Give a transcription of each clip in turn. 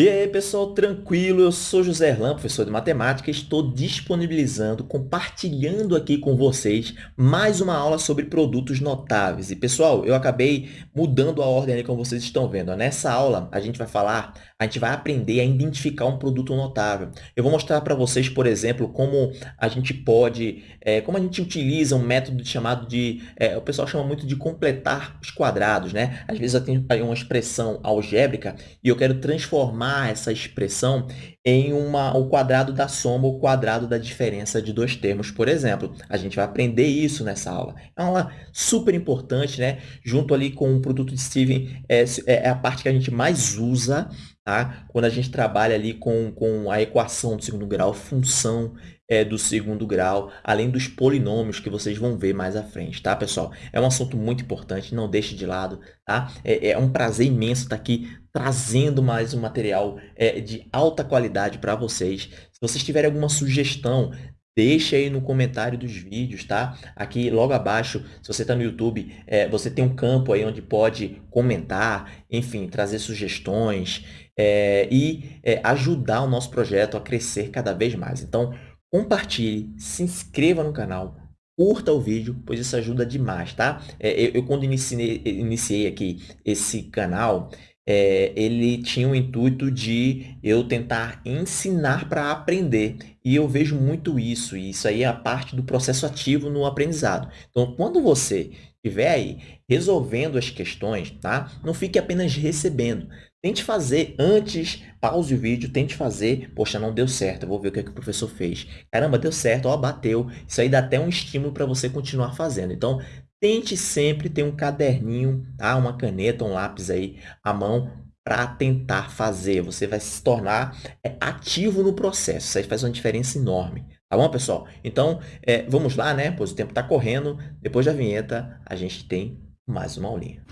E aí, pessoal, tranquilo? Eu sou José Erlan, professor de matemática, estou disponibilizando, compartilhando aqui com vocês mais uma aula sobre produtos notáveis. E, pessoal, eu acabei mudando a ordem ali, como vocês estão vendo. Nessa aula, a gente vai falar, a gente vai aprender a identificar um produto notável. Eu vou mostrar para vocês, por exemplo, como a gente pode, é, como a gente utiliza um método chamado de, é, o pessoal chama muito de completar os quadrados, né? Às vezes eu tenho uma expressão algébrica e eu quero transformar transformar essa expressão em uma, o quadrado da soma, o quadrado da diferença de dois termos, por exemplo. A gente vai aprender isso nessa aula. É uma aula super importante, né? Junto ali com o produto de Steven, é, é a parte que a gente mais usa, tá? Quando a gente trabalha ali com, com a equação do segundo grau, função é, do segundo grau, além dos polinômios que vocês vão ver mais à frente, tá, pessoal? É um assunto muito importante, não deixe de lado, tá? É, é um prazer imenso estar aqui trazendo mais um material é, de alta qualidade para vocês. Se vocês tiverem alguma sugestão, Deixe aí no comentário dos vídeos, tá? Aqui logo abaixo, se você está no YouTube, é, você tem um campo aí onde pode comentar, enfim, trazer sugestões é, e é, ajudar o nosso projeto a crescer cada vez mais. Então, compartilhe, se inscreva no canal, curta o vídeo, pois isso ajuda demais, tá? É, eu, eu, quando iniciei, iniciei aqui esse canal, é, ele tinha o intuito de eu tentar ensinar para aprender. E eu vejo muito isso, e isso aí é a parte do processo ativo no aprendizado. Então, quando você estiver aí resolvendo as questões, tá? não fique apenas recebendo. Tente fazer antes, pause o vídeo, tente fazer. Poxa, não deu certo, vou ver o que, é que o professor fez. Caramba, deu certo, ó, bateu. Isso aí dá até um estímulo para você continuar fazendo. Então, tente sempre ter um caderninho, tá? uma caneta, um lápis aí à mão para tentar fazer. Você vai se tornar é, ativo no processo. Isso aí faz uma diferença enorme. Tá bom, pessoal? Então, é, vamos lá, né? Pois o tempo está correndo. Depois da vinheta, a gente tem mais uma aulinha.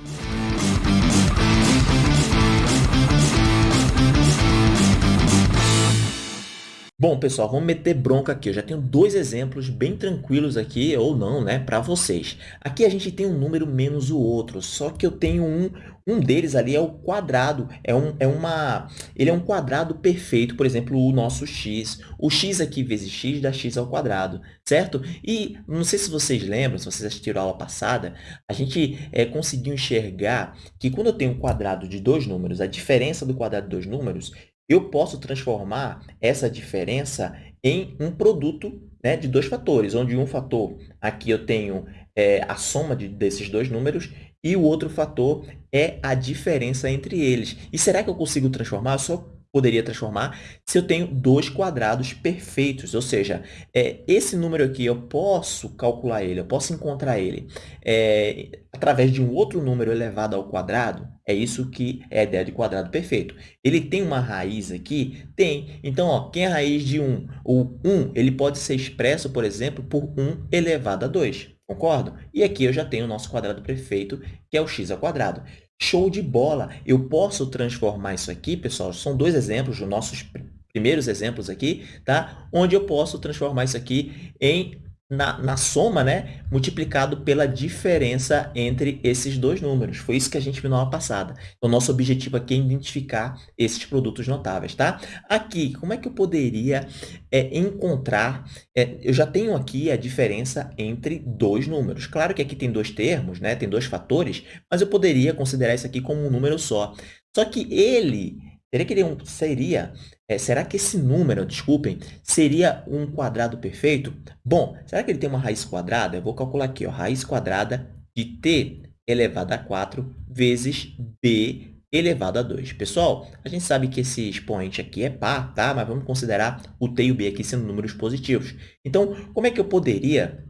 Bom, pessoal, vamos meter bronca aqui. Eu já tenho dois exemplos bem tranquilos aqui, ou não, né, para vocês. Aqui a gente tem um número menos o outro, só que eu tenho um, um deles ali é o quadrado, é, um, é uma, ele é um quadrado perfeito, por exemplo, o nosso x. O x aqui vezes x dá x ao quadrado, certo? E não sei se vocês lembram, se vocês assistiram a aula passada, a gente é, conseguiu enxergar que quando eu tenho um quadrado de dois números, a diferença do quadrado de dois números, eu posso transformar essa diferença em um produto né, de dois fatores, onde um fator, aqui eu tenho é, a soma de, desses dois números, e o outro fator é a diferença entre eles. E será que eu consigo transformar? Eu só poderia transformar se eu tenho dois quadrados perfeitos, ou seja, é, esse número aqui eu posso calcular ele, eu posso encontrar ele é, através de um outro número elevado ao quadrado, é isso que é a ideia de quadrado perfeito. Ele tem uma raiz aqui? Tem. Então, ó, quem é a raiz de 1? O 1 ele pode ser expresso, por exemplo, por 1 elevado a 2. Concordo? E aqui eu já tenho o nosso quadrado perfeito, que é o x ao quadrado. Show de bola! Eu posso transformar isso aqui, pessoal, são dois exemplos, os nossos primeiros exemplos aqui, tá? Onde eu posso transformar isso aqui em na, na, soma, né, multiplicado pela diferença entre esses dois números. Foi isso que a gente viu na aula passada. Então, nosso objetivo aqui é identificar esses produtos notáveis, tá? Aqui, como é que eu poderia é, encontrar... É, eu já tenho aqui a diferença entre dois números. Claro que aqui tem dois termos, né, tem dois fatores, mas eu poderia considerar isso aqui como um número só. Só que ele Seria que ele é seria, é, será que esse número, desculpem, seria um quadrado perfeito? Bom, será que ele tem uma raiz quadrada? Eu vou calcular aqui, ó, raiz quadrada de t elevado a 4 vezes b elevado a 2. Pessoal, a gente sabe que esse expoente aqui é par, tá? Mas vamos considerar o t e o b aqui sendo números positivos. Então, como é que eu poderia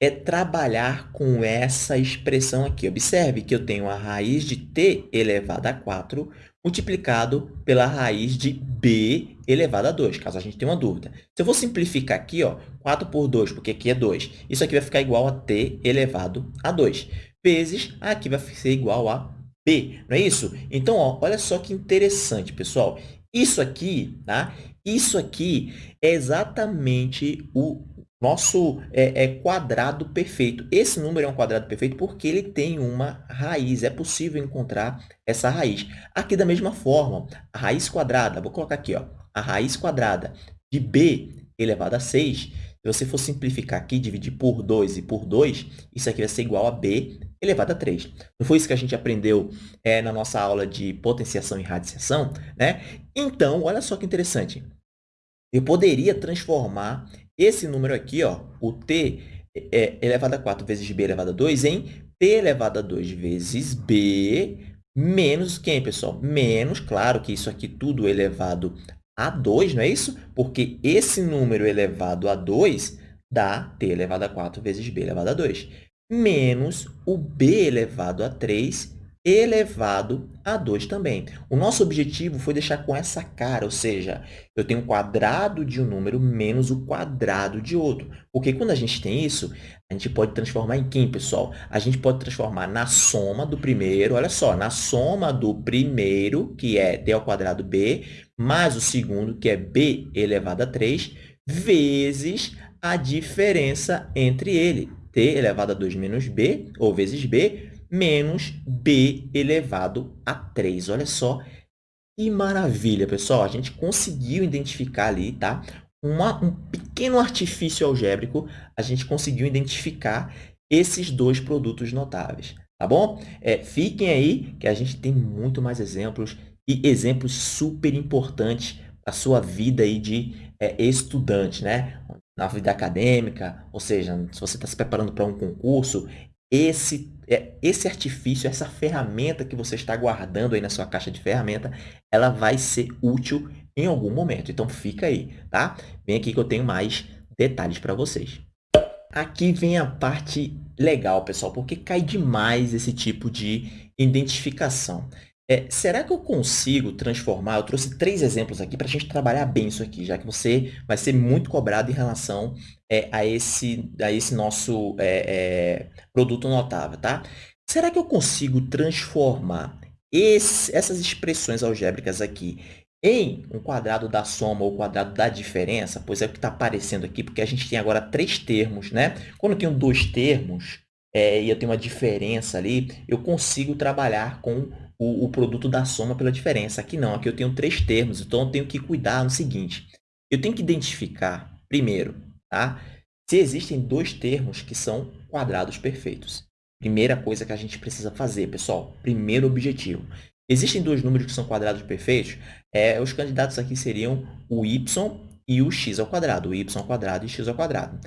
é trabalhar com essa expressão aqui. Observe que eu tenho a raiz de t elevado a 4 multiplicado pela raiz de b elevado a 2, caso a gente tenha uma dúvida. Se eu vou simplificar aqui, ó, 4 por 2, porque aqui é 2, isso aqui vai ficar igual a t elevado a 2, vezes aqui vai ser igual a b, não é isso? Então, ó, olha só que interessante, pessoal. Isso aqui, tá? Isso aqui é exatamente o nosso é, é, quadrado perfeito. Esse número é um quadrado perfeito porque ele tem uma raiz. É possível encontrar essa raiz. Aqui da mesma forma, a raiz quadrada, vou colocar aqui, ó, a raiz quadrada de b elevado a 6, se você for simplificar aqui, dividir por 2 e por 2, isso aqui vai ser igual a b elevado a 3. Não foi isso que a gente aprendeu é, na nossa aula de potenciação e radiciação? Né? Então, olha só que interessante. Eu poderia transformar esse número aqui, ó, o t é, elevado a 4 vezes b elevado a 2, em t elevado a 2 vezes b menos quem, pessoal? Menos, claro que isso aqui tudo elevado a 2, não é isso? Porque esse número elevado a 2 dá t elevado a 4 vezes b elevado a 2, menos o b elevado a 3 elevado a 2 também. O nosso objetivo foi deixar com essa cara, ou seja, eu tenho um quadrado de um número menos o quadrado de outro. Porque quando a gente tem isso, a gente pode transformar em quem, pessoal? A gente pode transformar na soma do primeiro, olha só, na soma do primeiro, que é d ao quadrado b, mais o segundo, que é b elevado a 3, vezes a diferença entre ele, t elevado a 2 menos b, ou vezes b, menos b elevado a 3. Olha só que maravilha, pessoal. A gente conseguiu identificar ali, tá? Uma, um pequeno artifício algébrico, a gente conseguiu identificar esses dois produtos notáveis, tá bom? É, fiquem aí que a gente tem muito mais exemplos e exemplos super importantes para a sua vida aí de é, estudante, né? Na vida acadêmica, ou seja, se você está se preparando para um concurso, esse, é, esse artifício, essa ferramenta que você está guardando aí na sua caixa de ferramenta, ela vai ser útil em algum momento. Então, fica aí, tá? Vem aqui que eu tenho mais detalhes para vocês. Aqui vem a parte legal, pessoal, porque cai demais esse tipo de identificação. É, será que eu consigo transformar? Eu trouxe três exemplos aqui para a gente trabalhar bem isso aqui, já que você vai ser muito cobrado em relação é, a, esse, a esse nosso é, é produto notável, tá? Será que eu consigo transformar esse, essas expressões algébricas aqui em um quadrado da soma ou quadrado da diferença? Pois é o que está aparecendo aqui, porque a gente tem agora três termos, né? Quando eu tenho dois termos é, e eu tenho uma diferença ali, eu consigo trabalhar com o, o produto da soma pela diferença. Aqui não, aqui eu tenho três termos, então eu tenho que cuidar no seguinte. Eu tenho que identificar, primeiro, tá? se existem dois termos que são quadrados perfeitos. Primeira coisa que a gente precisa fazer, pessoal, primeiro objetivo. Existem dois números que são quadrados perfeitos, é, os candidatos aqui seriam o y e o x ao quadrado, o y ao quadrado e x ao quadrado.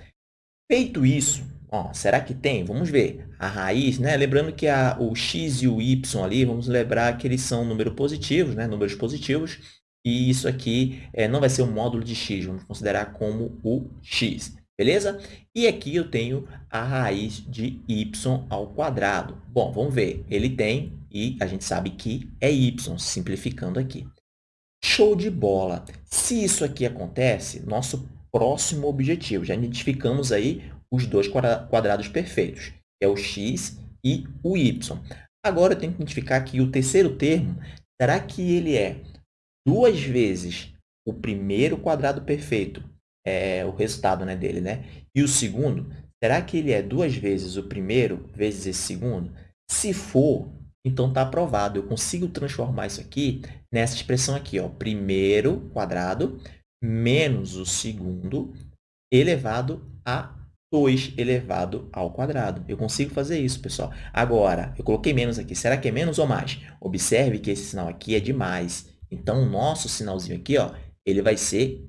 Feito isso, Ó, será que tem? Vamos ver. A raiz, né? Lembrando que a, o x e o y ali, vamos lembrar que eles são números positivos, né? Números positivos. E isso aqui é, não vai ser o módulo de x, vamos considerar como o x. Beleza? E aqui eu tenho a raiz de y ao quadrado. Bom, vamos ver. Ele tem, e a gente sabe que é y, simplificando aqui. Show de bola! Se isso aqui acontece, nosso próximo objetivo, já identificamos aí os dois quadrados perfeitos, que é o x e o y. Agora, eu tenho que identificar que o terceiro termo, será que ele é duas vezes o primeiro quadrado perfeito, é o resultado né, dele, né? e o segundo, será que ele é duas vezes o primeiro vezes esse segundo? Se for, então está aprovado. Eu consigo transformar isso aqui nessa expressão aqui, ó, primeiro quadrado menos o segundo elevado a 2 elevado ao quadrado. Eu consigo fazer isso, pessoal. Agora, eu coloquei menos aqui. Será que é menos ou mais? Observe que esse sinal aqui é de mais. Então, o nosso sinalzinho aqui, ó, ele vai ser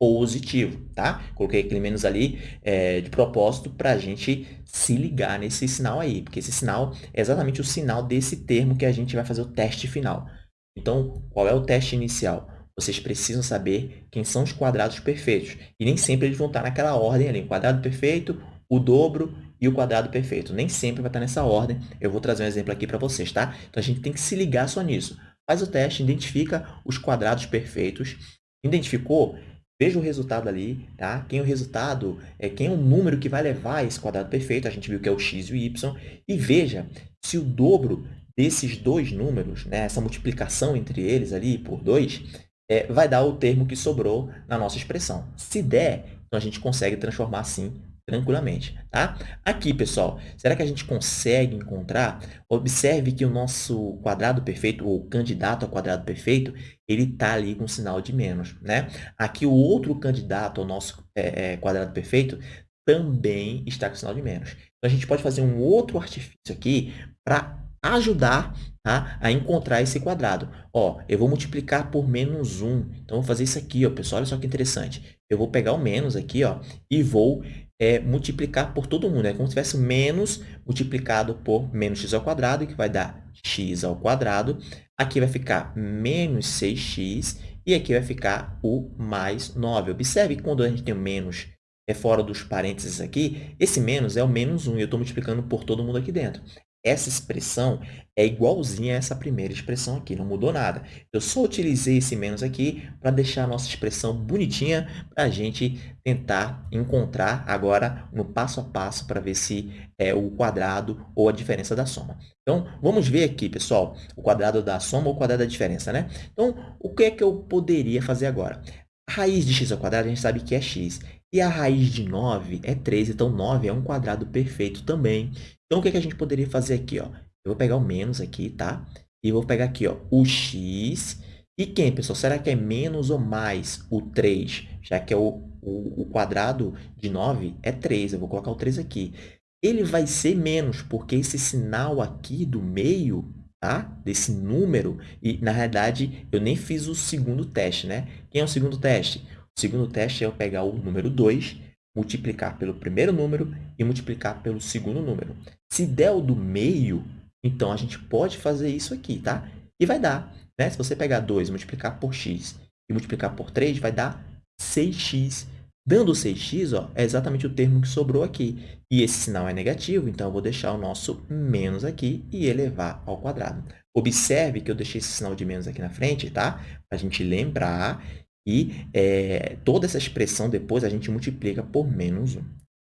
positivo, tá? Coloquei aquele menos ali é, de propósito para a gente se ligar nesse sinal aí, porque esse sinal é exatamente o sinal desse termo que a gente vai fazer o teste final. Então, qual é o teste inicial? Vocês precisam saber quem são os quadrados perfeitos. E nem sempre eles vão estar naquela ordem ali. O quadrado perfeito, o dobro e o quadrado perfeito. Nem sempre vai estar nessa ordem. Eu vou trazer um exemplo aqui para vocês, tá? Então, a gente tem que se ligar só nisso. Faz o teste, identifica os quadrados perfeitos. Identificou? Veja o resultado ali, tá? Quem é o resultado, é quem é o número que vai levar esse quadrado perfeito. A gente viu que é o x e o y. E veja se o dobro desses dois números, né, essa multiplicação entre eles ali por 2, é, vai dar o termo que sobrou na nossa expressão. Se der, então a gente consegue transformar assim tranquilamente, tá? Aqui, pessoal, será que a gente consegue encontrar? Observe que o nosso quadrado perfeito, ou candidato ao quadrado perfeito, ele está ali com sinal de menos, né? Aqui, o outro candidato ao nosso é, é, quadrado perfeito também está com sinal de menos. Então, a gente pode fazer um outro artifício aqui para ajudar tá, a encontrar esse quadrado. Ó, eu vou multiplicar por menos 1. Então, vou fazer isso aqui, ó, pessoal. Olha só que interessante. Eu vou pegar o menos aqui ó, e vou é, multiplicar por todo mundo. É como se tivesse menos multiplicado por menos x ao quadrado, que vai dar x ao quadrado. Aqui vai ficar menos 6x e aqui vai ficar o mais 9. Observe que quando a gente tem o menos é fora dos parênteses aqui, esse menos é o menos 1 e eu estou multiplicando por todo mundo aqui dentro. Essa expressão é igualzinha a essa primeira expressão aqui, não mudou nada. Eu só utilizei esse menos aqui para deixar a nossa expressão bonitinha para a gente tentar encontrar agora no passo a passo para ver se é o quadrado ou a diferença da soma. Então, vamos ver aqui, pessoal, o quadrado da soma ou o quadrado da diferença, né? Então, o que é que eu poderia fazer agora? A raiz de x ao quadrado a gente sabe que é x. E a raiz de 9 é 3, então 9 é um quadrado perfeito também. Então, o que, é que a gente poderia fazer aqui? Ó? Eu vou pegar o menos aqui, tá? E vou pegar aqui ó, o x. E quem, pessoal? Será que é menos ou mais o 3? Já que é o, o, o quadrado de 9 é 3. Eu vou colocar o 3 aqui. Ele vai ser menos, porque esse sinal aqui do meio, tá? desse número, e na realidade eu nem fiz o segundo teste, né? Quem é o segundo teste? O segundo teste é eu pegar o número 2 multiplicar pelo primeiro número e multiplicar pelo segundo número. Se der o do meio, então a gente pode fazer isso aqui, tá? E vai dar, né? Se você pegar 2 e multiplicar por x e multiplicar por 3, vai dar 6x. Dando 6x, ó, é exatamente o termo que sobrou aqui. E esse sinal é negativo, então eu vou deixar o nosso menos aqui e elevar ao quadrado. Observe que eu deixei esse sinal de menos aqui na frente, tá? Para a gente lembrar e é, toda essa expressão depois a gente multiplica por menos 1.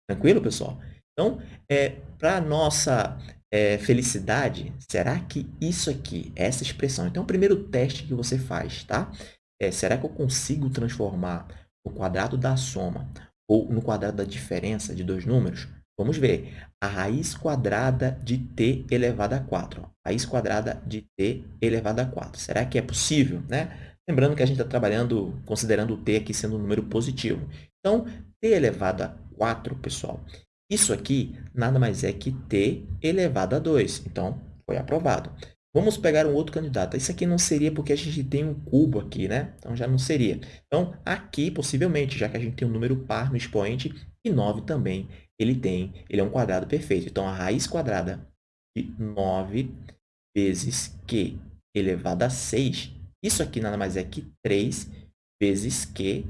Tranquilo, pessoal? Então, é, para a nossa é, felicidade, será que isso aqui, essa expressão... Então, o primeiro teste que você faz, tá? É, será que eu consigo transformar o quadrado da soma ou no quadrado da diferença de dois números? Vamos ver. A raiz quadrada de t elevado a 4. Ó. Raiz quadrada de t elevado a 4. Será que é possível? Né? Lembrando que a gente está trabalhando, considerando o t aqui sendo um número positivo. Então, t elevado a 4, pessoal, isso aqui nada mais é que t elevado a 2. Então, foi aprovado. Vamos pegar um outro candidato. Isso aqui não seria porque a gente tem um cubo aqui, né? Então, já não seria. Então, aqui, possivelmente, já que a gente tem um número par no expoente, e 9 também, ele tem, ele é um quadrado perfeito. Então, a raiz quadrada de 9 vezes q elevado a 6 isso aqui nada mais é que 3 vezes Q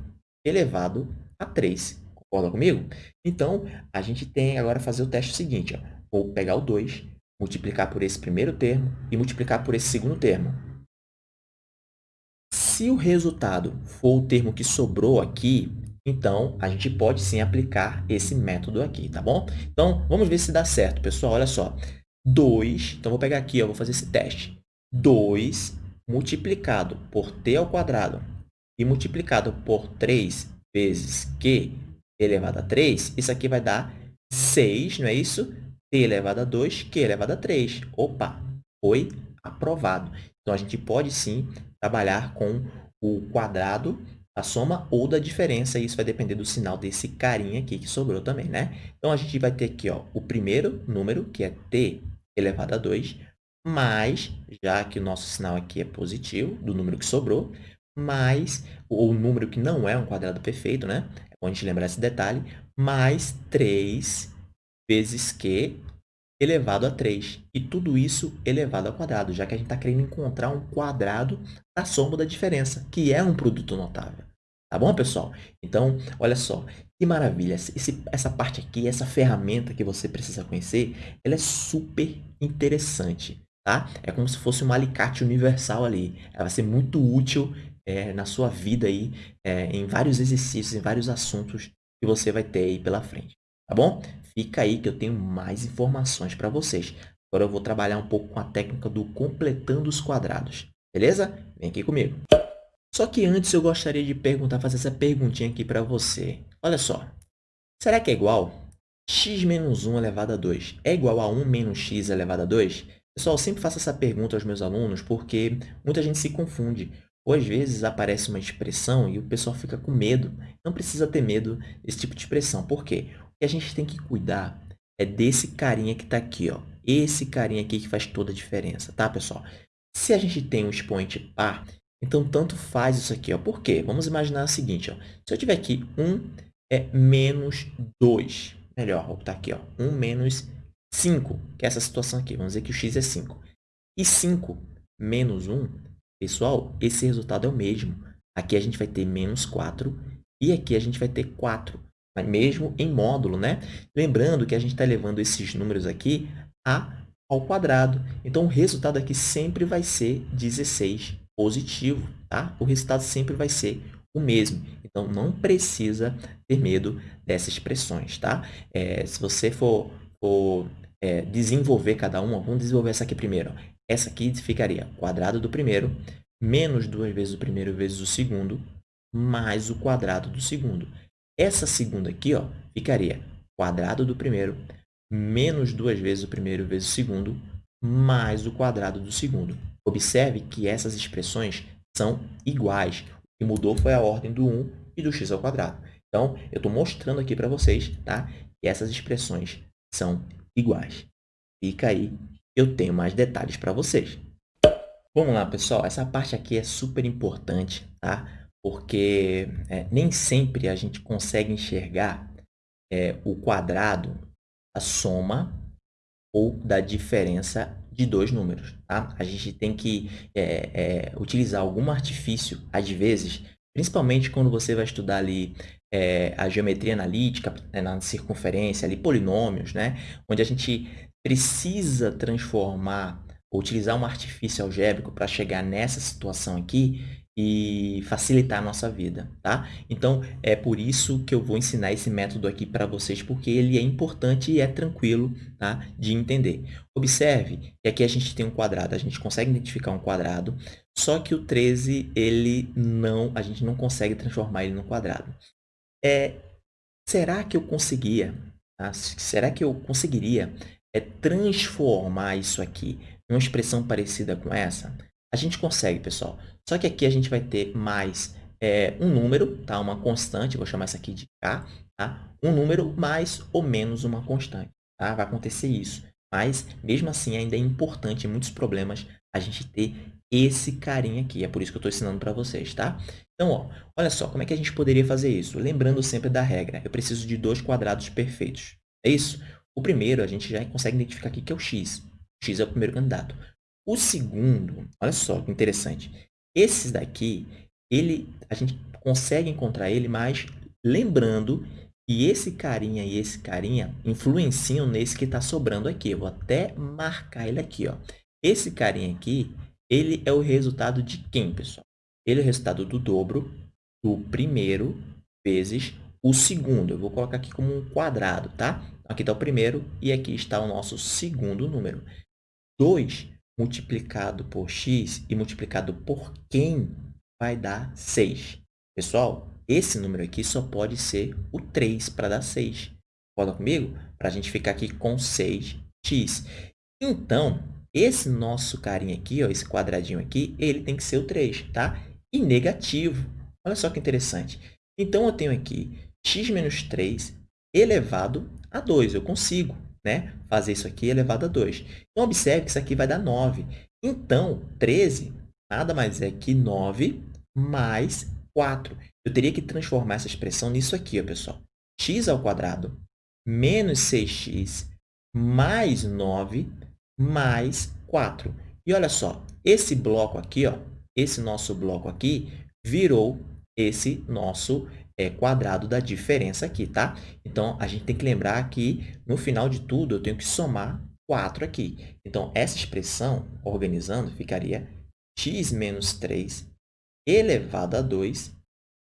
elevado a 3. Concorda comigo? Então, a gente tem agora fazer o teste seguinte. Ó. Vou pegar o 2, multiplicar por esse primeiro termo e multiplicar por esse segundo termo. Se o resultado for o termo que sobrou aqui, então, a gente pode sim aplicar esse método aqui, tá bom? Então, vamos ver se dá certo, pessoal. Olha só. 2, então vou pegar aqui, ó, vou fazer esse teste. 2 multiplicado por t ao quadrado e multiplicado por 3 vezes q elevado a 3, isso aqui vai dar 6, não é isso? t elevado a 2, q elevado a 3. Opa, foi aprovado. Então, a gente pode sim trabalhar com o quadrado da soma ou da diferença, isso vai depender do sinal desse carinha aqui que sobrou também, né? Então, a gente vai ter aqui ó, o primeiro número, que é t elevado a 2, mais, já que o nosso sinal aqui é positivo, do número que sobrou, mais o número que não é um quadrado perfeito, né? É bom a gente lembrar esse detalhe, mais 3 vezes Q elevado a 3. E tudo isso elevado ao quadrado, já que a gente está querendo encontrar um quadrado da soma da diferença, que é um produto notável. Tá bom, pessoal? Então, olha só, que maravilha. Esse, essa parte aqui, essa ferramenta que você precisa conhecer, ela é super interessante tá? É como se fosse um alicate universal ali. Ela vai ser muito útil é, na sua vida aí, é, em vários exercícios, em vários assuntos que você vai ter aí pela frente, tá bom? Fica aí que eu tenho mais informações para vocês. Agora eu vou trabalhar um pouco com a técnica do completando os quadrados, beleza? Vem aqui comigo. Só que antes eu gostaria de perguntar, fazer essa perguntinha aqui para você. olha só. Será que é igual? x menos 1 elevado a 2 é igual a 1 menos x elevado a 2? Pessoal, sempre faço essa pergunta aos meus alunos porque muita gente se confunde. Ou às vezes aparece uma expressão e o pessoal fica com medo. Não precisa ter medo desse tipo de expressão. Por quê? O que a gente tem que cuidar é desse carinha que está aqui. Ó. Esse carinha aqui que faz toda a diferença, tá, pessoal? Se a gente tem um expoente par, então tanto faz isso aqui. Ó. Por quê? Vamos imaginar o seguinte. Ó. Se eu tiver aqui 1 é menos 2. Melhor, vou botar aqui. Ó. 1 menos 5, que é essa situação aqui. Vamos dizer que o x é 5. E 5 menos 1 Pessoal, esse resultado é o mesmo. Aqui a gente vai ter menos 4 e aqui a gente vai ter 4, mesmo em módulo, né? Lembrando que a gente está levando esses números aqui a ao quadrado. Então, o resultado aqui sempre vai ser 16 positivo, tá? O resultado sempre vai ser o mesmo. Então, não precisa ter medo dessas expressões, tá? É, se você for, for é, desenvolver cada uma, vamos desenvolver essa aqui primeiro. Essa aqui ficaria quadrado do primeiro menos duas vezes o primeiro vezes o segundo mais o quadrado do segundo. Essa segunda aqui ó, ficaria quadrado do primeiro menos duas vezes o primeiro vezes o segundo mais o quadrado do segundo. Observe que essas expressões são iguais. O que mudou foi a ordem do 1 e do x ao quadrado. Então, eu estou mostrando aqui para vocês tá, que essas expressões são iguais. Fica aí eu tenho mais detalhes para vocês. Vamos lá, pessoal. Essa parte aqui é super importante, tá? Porque é, nem sempre a gente consegue enxergar é, o quadrado da soma ou da diferença de dois números, tá? A gente tem que é, é utilizar algum artifício, às vezes, principalmente quando você vai estudar ali é, a geometria analítica, né, na circunferência, ali, polinômios, né? Onde a gente precisa transformar, utilizar um artifício algébrico para chegar nessa situação aqui e facilitar a nossa vida, tá? Então, é por isso que eu vou ensinar esse método aqui para vocês, porque ele é importante e é tranquilo tá? de entender. Observe que aqui a gente tem um quadrado, a gente consegue identificar um quadrado, só que o 13, ele não, a gente não consegue transformar ele no quadrado. É, será que eu conseguia, tá? será que eu conseguiria é transformar isso aqui em uma expressão parecida com essa, a gente consegue, pessoal. Só que aqui a gente vai ter mais é, um número, tá? uma constante, vou chamar isso aqui de k, tá? um número mais ou menos uma constante. Tá? Vai acontecer isso. Mas, mesmo assim, ainda é importante em muitos problemas a gente ter esse carinha aqui. É por isso que eu estou ensinando para vocês, tá? Então, ó, olha só, como é que a gente poderia fazer isso? Lembrando sempre da regra, eu preciso de dois quadrados perfeitos. É isso? O primeiro, a gente já consegue identificar aqui que é o x. O x é o primeiro candidato. O segundo, olha só que interessante. Esses daqui, ele, a gente consegue encontrar ele, mas lembrando que esse carinha e esse carinha influenciam nesse que está sobrando aqui. Eu vou até marcar ele aqui. Ó. Esse carinha aqui, ele é o resultado de quem, pessoal? Ele é o resultado do dobro do primeiro vezes o segundo. Eu vou colocar aqui como um quadrado, tá? Aqui está o primeiro e aqui está o nosso segundo número. 2 multiplicado por x e multiplicado por quem vai dar 6. Pessoal, esse número aqui só pode ser o 3 para dar 6. Concorda comigo? Para a gente ficar aqui com 6x. Então, esse nosso carinha aqui, ó, esse quadradinho aqui, ele tem que ser o 3, tá? E negativo. Olha só que interessante. Então, eu tenho aqui x menos 3 elevado a 2. Eu consigo né, fazer isso aqui elevado a 2. Então, observe que isso aqui vai dar 9. Então, 13 nada mais é que 9 mais 4. Eu teria que transformar essa expressão nisso aqui, ó, pessoal. x ao quadrado menos 6x mais 9 mais 4. E olha só, esse bloco aqui, ó, esse nosso bloco aqui, virou esse nosso é, quadrado da diferença aqui, tá? Então, a gente tem que lembrar que, no final de tudo, eu tenho que somar 4 aqui. Então, essa expressão, organizando, ficaria x menos 3 elevado a 2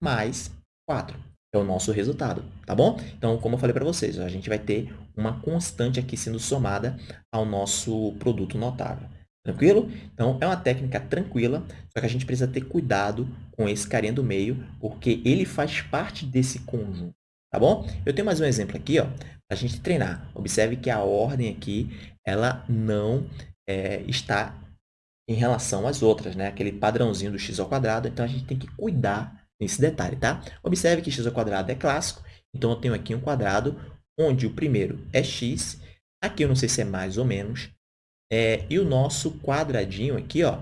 mais 4. É o nosso resultado, tá bom? Então, como eu falei para vocês, a gente vai ter uma constante aqui sendo somada ao nosso produto notável. Tranquilo? Então, é uma técnica tranquila, só que a gente precisa ter cuidado com esse carinha do meio, porque ele faz parte desse conjunto. tá bom? Eu tenho mais um exemplo aqui, ó, para a gente treinar. Observe que a ordem aqui, ela não é, está em relação às outras, né? Aquele padrãozinho do x ao quadrado, então a gente tem que cuidar nesse detalhe, tá? Observe que x ao quadrado é clássico, então eu tenho aqui um quadrado onde o primeiro é x, aqui eu não sei se é mais ou menos, é, e o nosso quadradinho aqui, ó,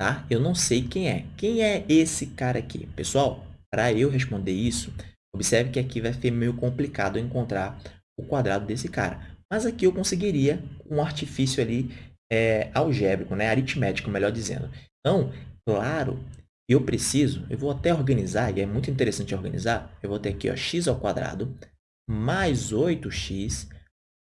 tá? Eu não sei quem é. Quem é esse cara aqui? Pessoal, para eu responder isso, observe que aqui vai ser meio complicado encontrar o quadrado desse cara. Mas aqui eu conseguiria um artifício ali é, algébrico, né? aritmético, melhor dizendo. Então, claro, eu preciso, eu vou até organizar, e é muito interessante organizar, eu vou ter aqui ó, x ao quadrado mais 8x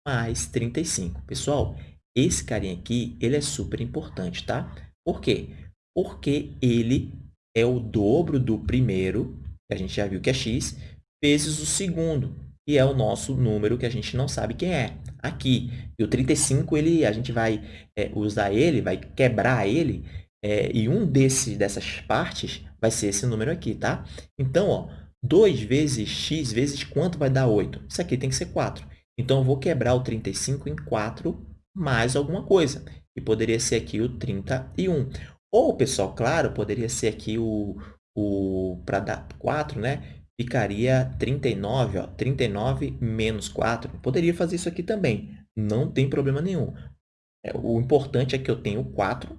mais 35. Pessoal, esse carinha aqui, ele é super importante, tá? Por quê? Porque ele é o dobro do primeiro, que a gente já viu que é x, vezes o segundo, que é o nosso número que a gente não sabe quem é. Aqui, e o 35, ele, a gente vai é, usar ele, vai quebrar ele, é, e um desses, dessas partes vai ser esse número aqui, tá? Então, ó, 2 vezes x vezes quanto vai dar 8? Isso aqui tem que ser 4. Então, eu vou quebrar o 35 em 4 mais alguma coisa. E poderia ser aqui o 31. Ou, pessoal, claro, poderia ser aqui o, o para dar 4, né? ficaria 39, ó, 39 menos 4. Poderia fazer isso aqui também, não tem problema nenhum. É, o importante é que eu tenha o 4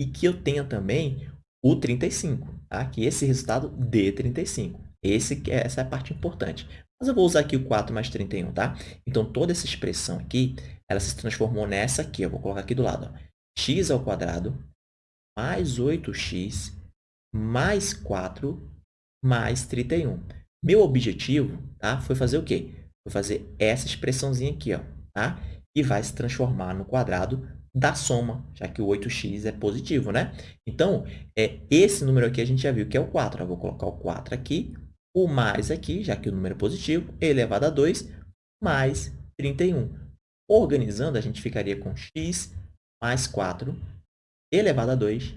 e que eu tenha também o 35, tá? que esse resultado dê 35. Esse, essa é a parte importante. Mas eu vou usar aqui o 4 mais 31, tá? Então, toda essa expressão aqui, ela se transformou nessa aqui. Eu vou colocar aqui do lado. Ó. x ao quadrado mais 8x mais 4 mais 31. Meu objetivo tá, foi fazer o quê? Foi fazer essa expressãozinha aqui, ó, tá? E vai se transformar no quadrado da soma, já que o 8x é positivo, né? Então, é, esse número aqui a gente já viu que é o 4. Eu vou colocar o 4 aqui, o mais aqui, já que o número é positivo, elevado a 2, mais 31. Organizando, a gente ficaria com x mais 4 elevado a 2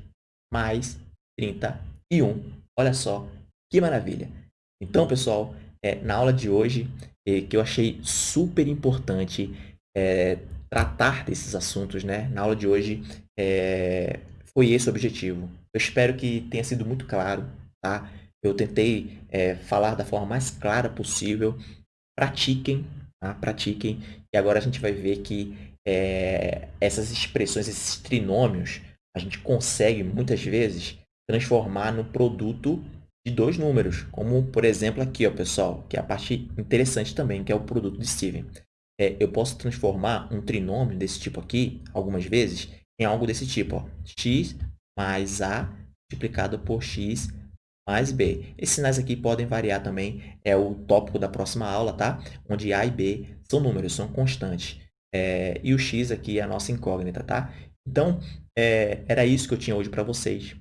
mais 31. Olha só que maravilha! Então, pessoal, é, na aula de hoje, é, que eu achei super importante é, tratar desses assuntos, né? Na aula de hoje, é, foi esse o objetivo. Eu espero que tenha sido muito claro, tá? Eu tentei é, falar da forma mais clara possível. Pratiquem, tá? Pratiquem. E agora a gente vai ver que é, essas expressões, esses trinômios, a gente consegue, muitas vezes, transformar no produto de dois números, como, por exemplo, aqui, ó, pessoal, que é a parte interessante também, que é o produto de Steven. É, eu posso transformar um trinômio desse tipo aqui, algumas vezes, em algo desse tipo, ó, x mais a multiplicado por x mais b. Esses sinais aqui podem variar também, é o tópico da próxima aula, tá? Onde a e b são números, são constantes. É, e o x aqui é a nossa incógnita, tá? Então, é, era isso que eu tinha hoje para vocês.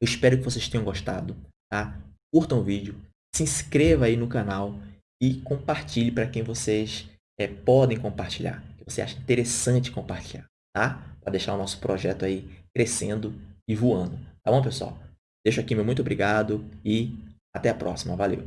Eu espero que vocês tenham gostado tá? Curtam o vídeo, se inscreva aí no canal e compartilhe para quem vocês é, podem compartilhar, que você acha interessante compartilhar, tá? Para deixar o nosso projeto aí crescendo e voando, tá bom, pessoal? Deixo aqui meu muito obrigado e até a próxima. Valeu!